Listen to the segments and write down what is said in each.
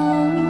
Oh.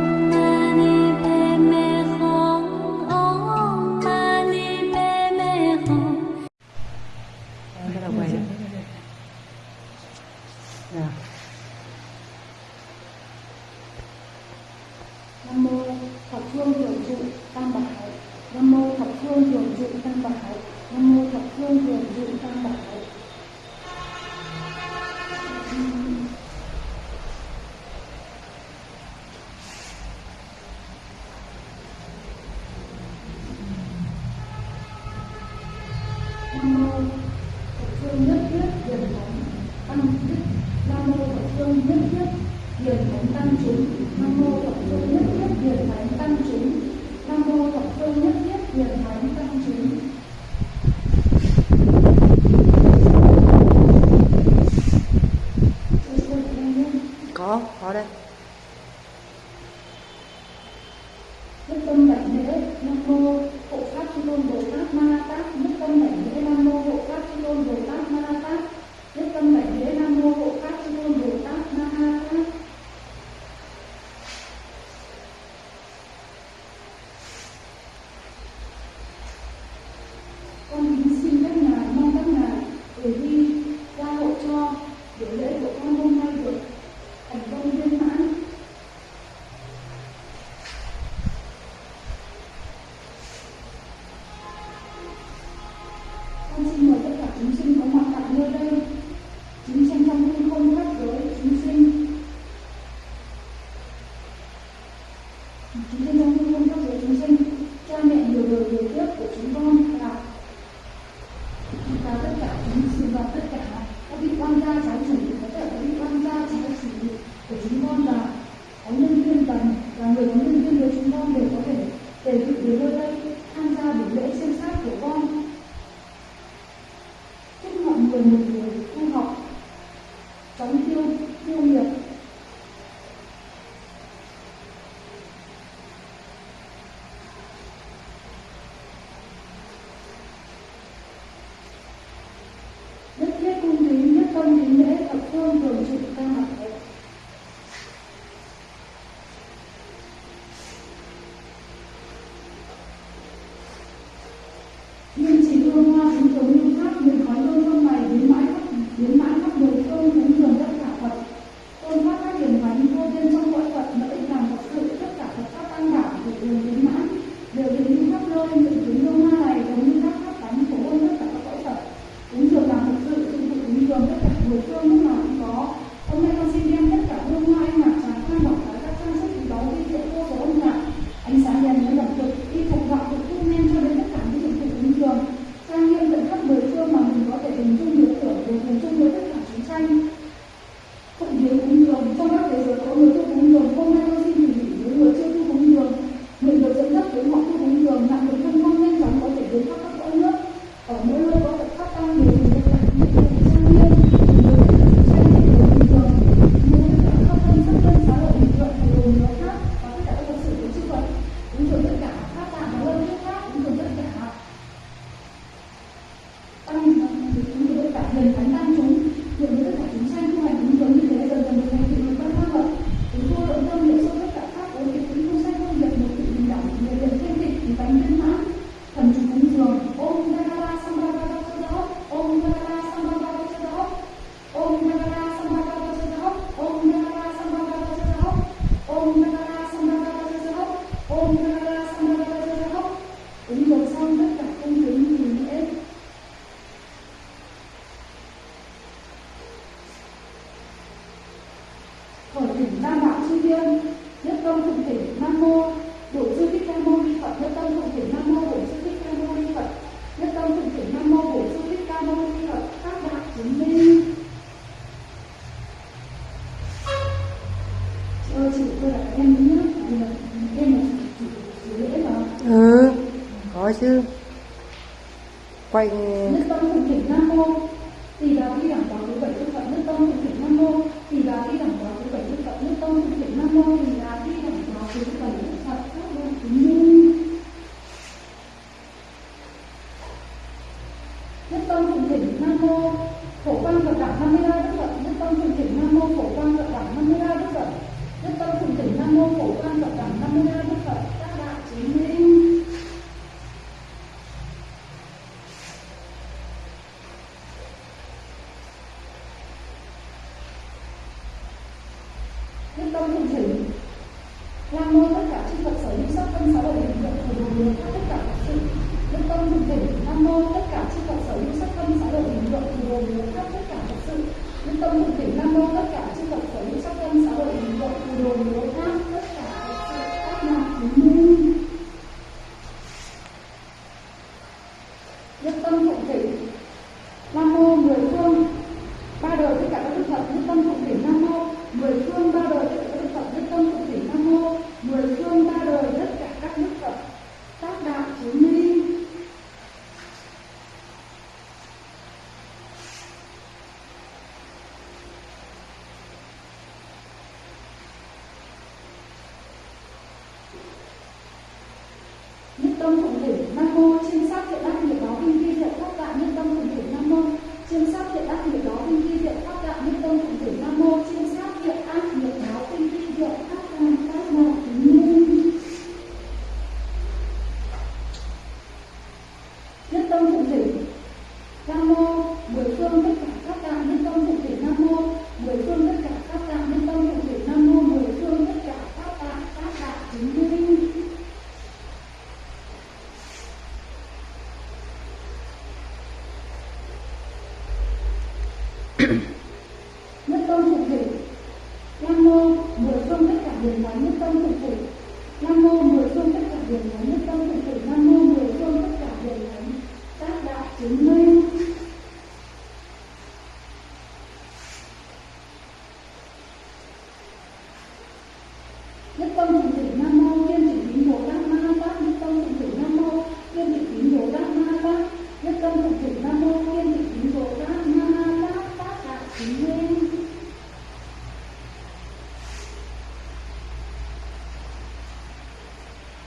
Quay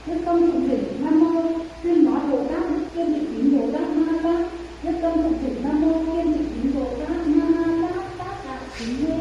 Đức công thượng thỉnh Nam Mô, tuyên nói Bồ Tát kiên định tín Bồ Tát Ma Tát Đức công thượng thỉnh Nam Mô kiên định tín Bồ Tát Ma Tát Tát đại tín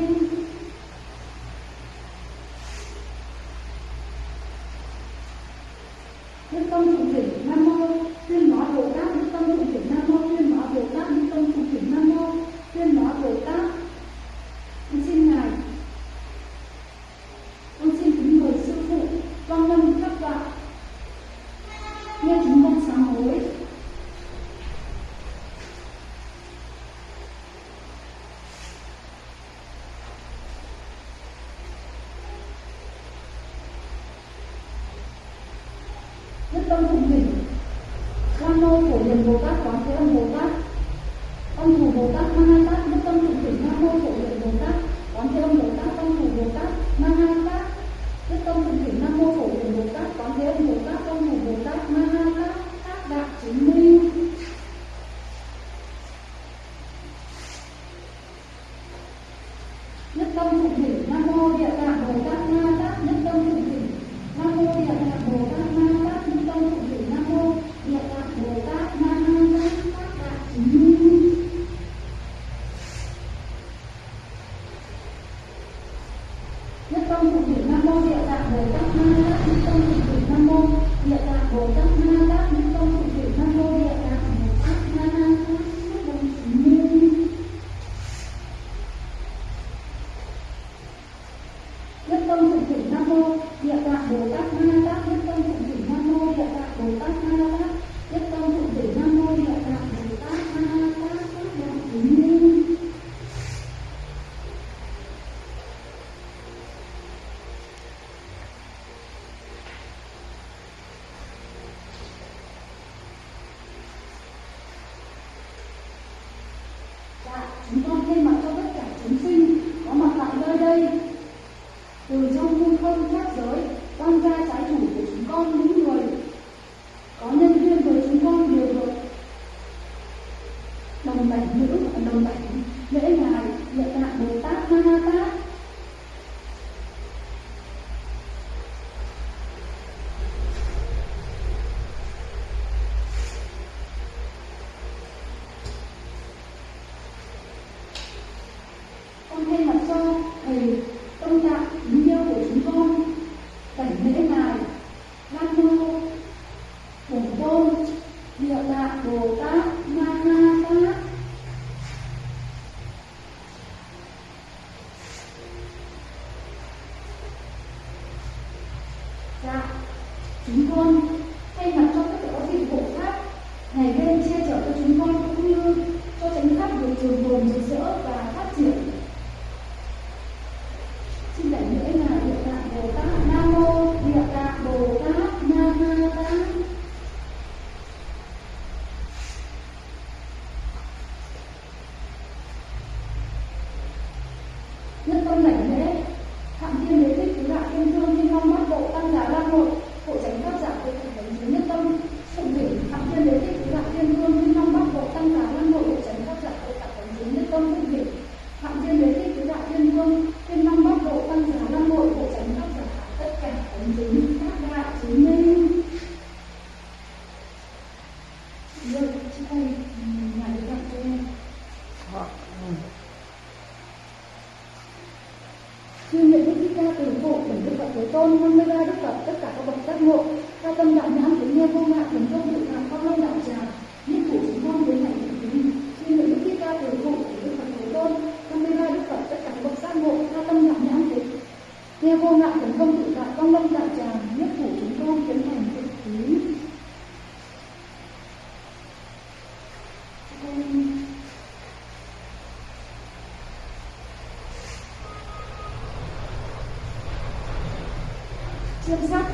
tôn địa tạng bồ tát ma na tát.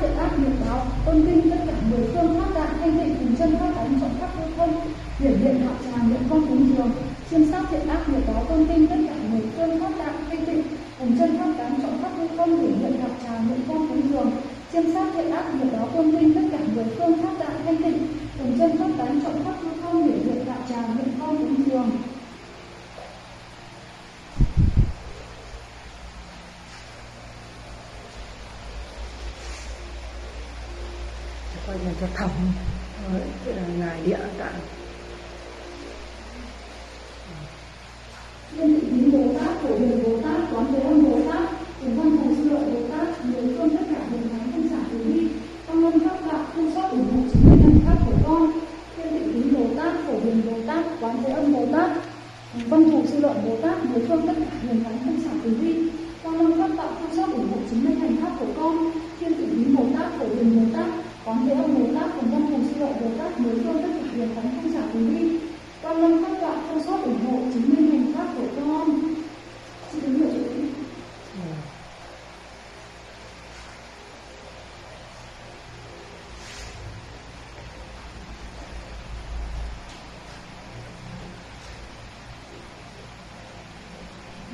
tội ác nghiệp báo tôn kinh tất cả mười phương phát đại thanh tịnh cùng chân phát tánh trọng pháp vô thân hiển hiện đạo tràng niệm con cúng dường chuyên sát thiện ác nghiệp báo tôn kinh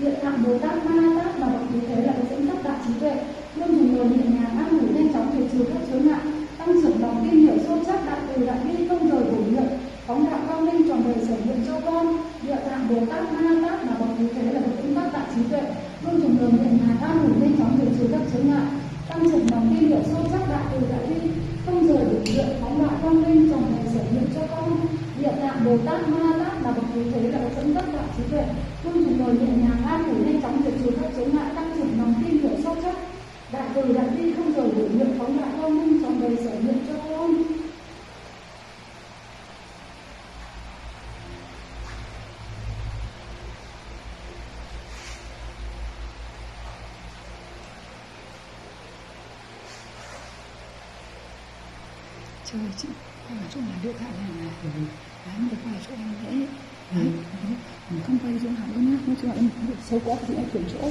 hiện tại bồ tát ma tát và động thế thế là cái dẫn tắc tạo trí tuệ. Luôn dùng lời nhẹ nhàng áp ngủ nhanh chóng thể trừ chơi chứ không phải chỗ nào đưa thẳng hàng này ừ. đấy mà phải chỗ em dễ đấy không quay chỗ nào nữa nhá. Nói chung là em xấu quá thì em chuyển chỗ.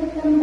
Thank you.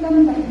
fundamentais.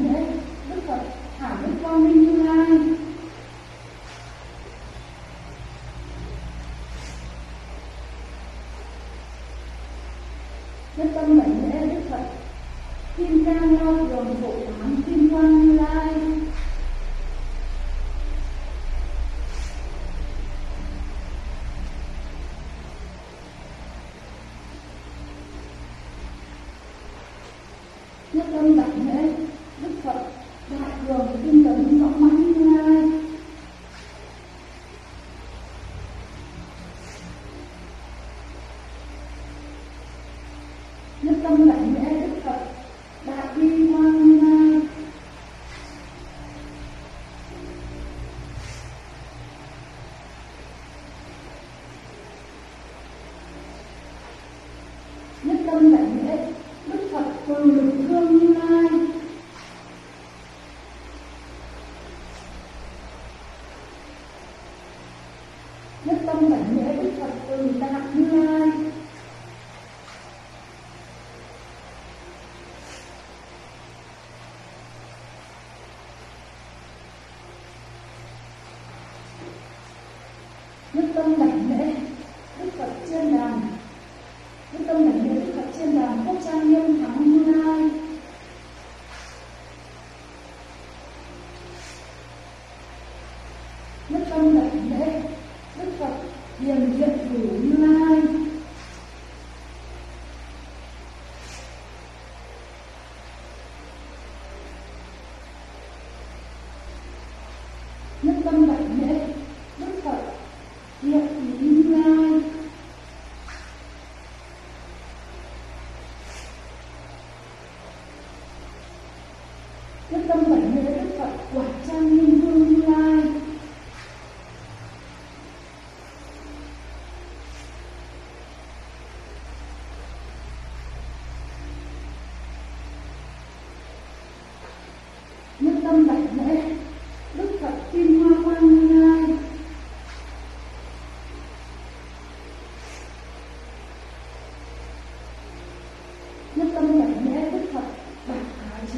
nhất tâm bản nghĩa đức phật từ tạng như lai.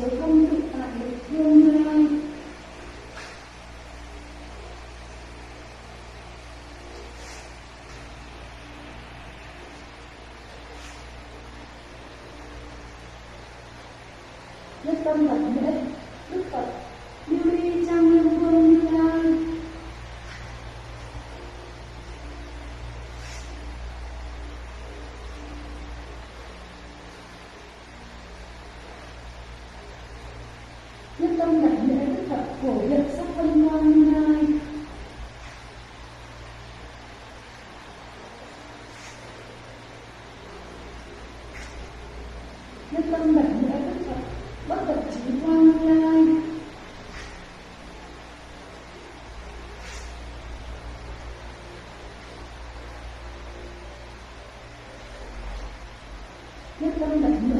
nếu không tự tại được thương lai nhất tâm là nghĩa. Thank you.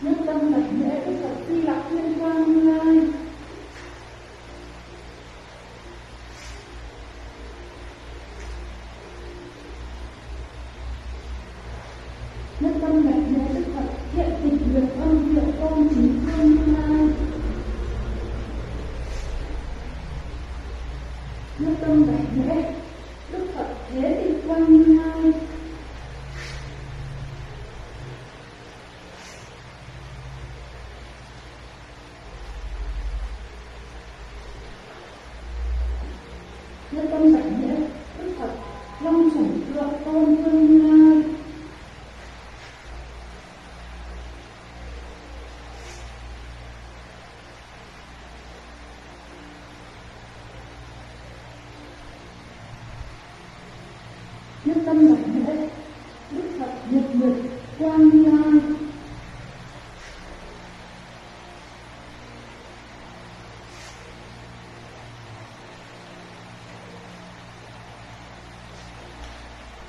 nước tâm tập lễ đức phật di lặc thiên quang lai. chân tâm đồng nghĩa đức phật nhật nhật quang nhan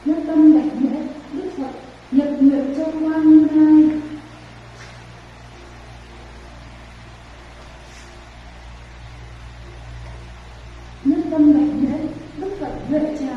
nhân tâm đại nghĩa đức phật nhật nguyện cho quan ngai tâm đại nghĩa đức phật huệ trà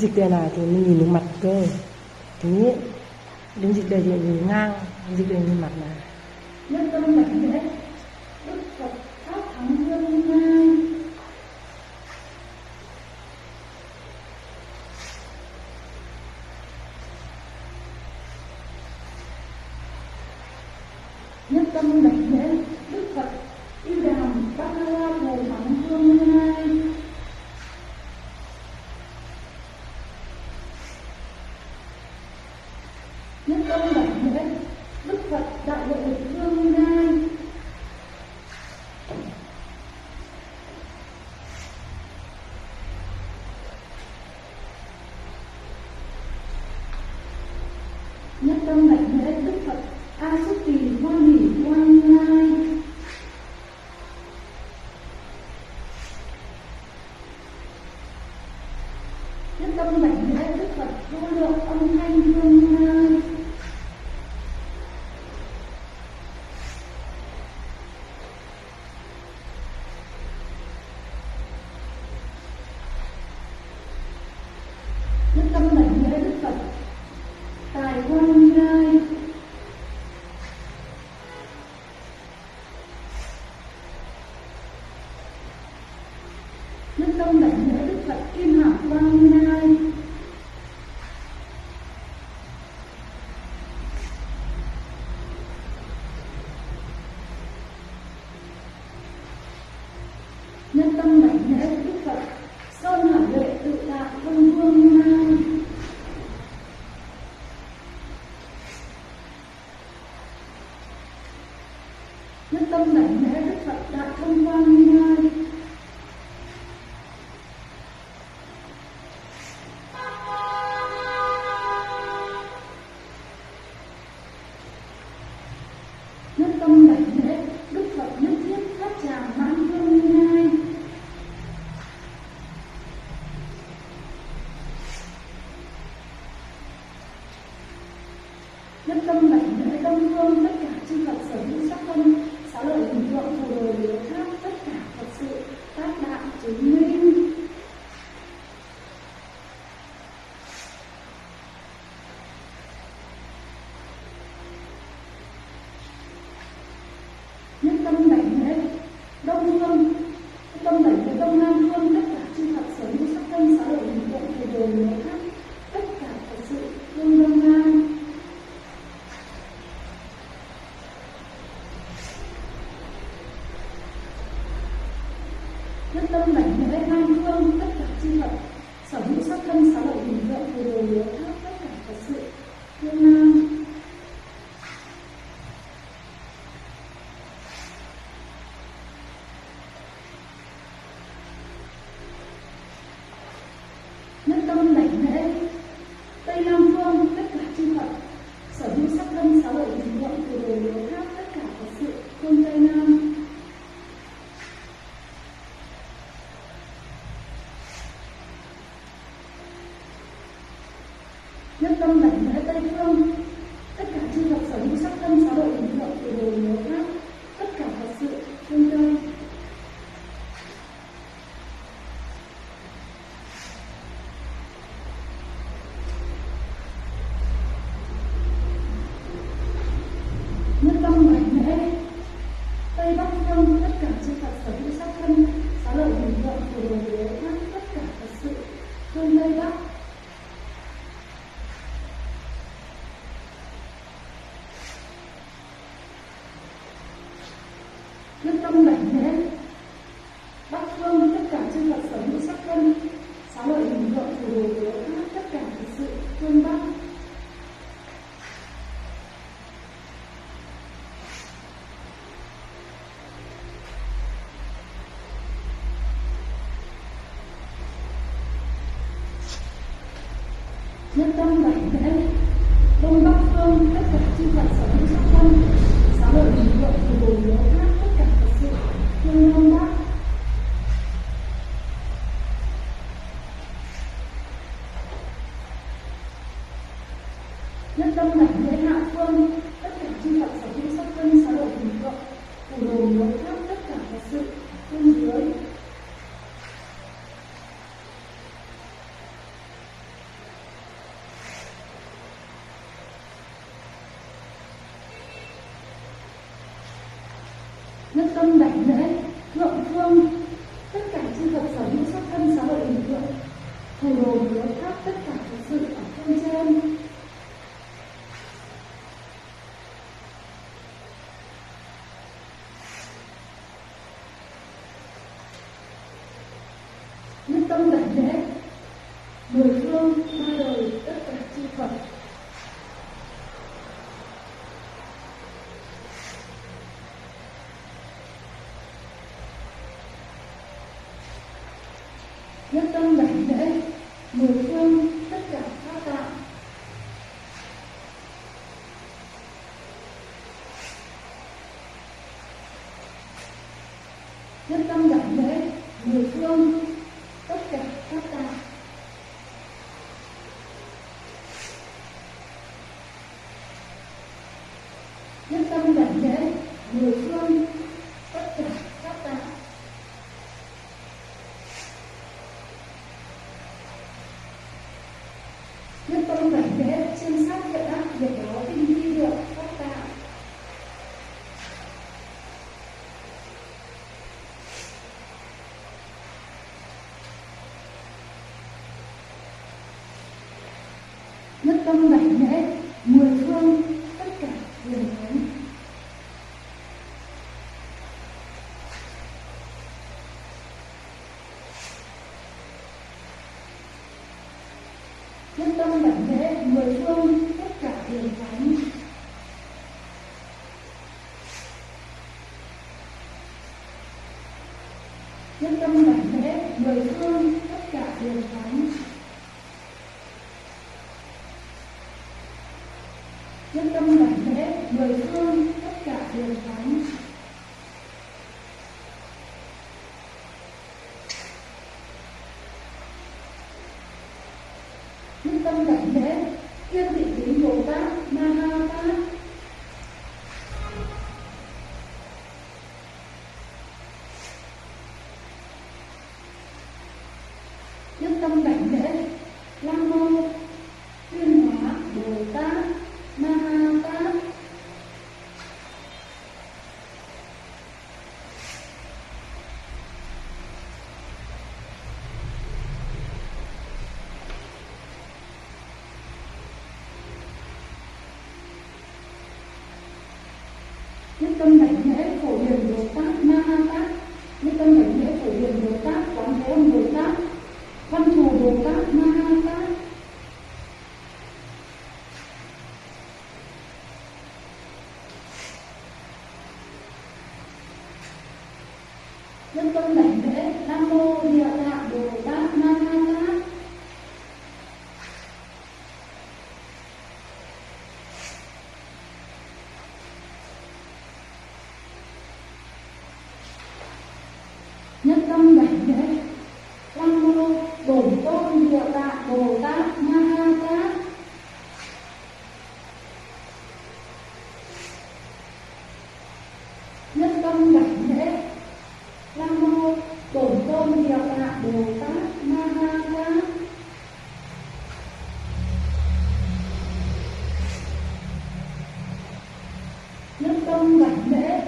dịch đời này thì mình nhìn được mặt cơ thứ nhất đến dịch đời thì nhìn ngang, dịch đời nhìn mặt này nhân tâm là thế. Đấy đức phật tâm mệnh lễ đức phật kim hạc quang lai nhất tâm mệnh sở hữu sắc thân sáu loại hình tượng thì đều hiếu tháp tất cả Phật sự. Thiên Nam nhân tâm mạnh mẽ đông bắc phương tất cả chư phật sở mùa thương tất cả các bạn tâm đảnh lễ mùa thương tâm bảy lễ mười phương tất cả đều lớn nhất tâm bảy lễ mười hồi tất cả đều vắng tâm đại nghĩa phổ hiền bồ tác tâm đảnh lễ.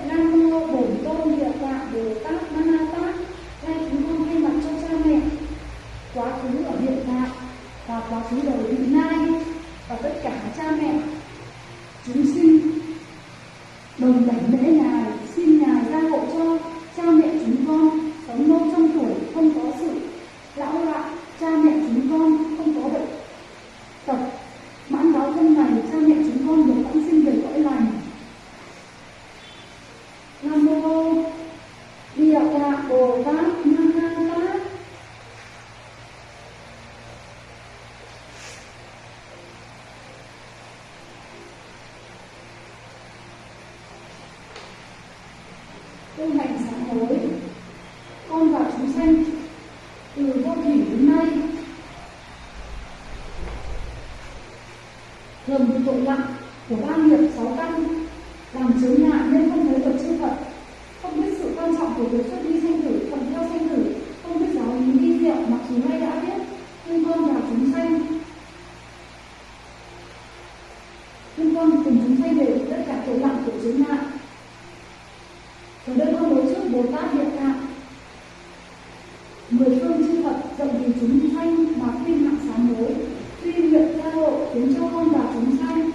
thuật dạy vì chúng sanh mà khuyên mạng sáng mới, tuy nguyện gia hộ khiến cho con và chúng sanh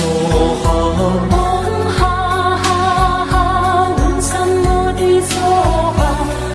soul.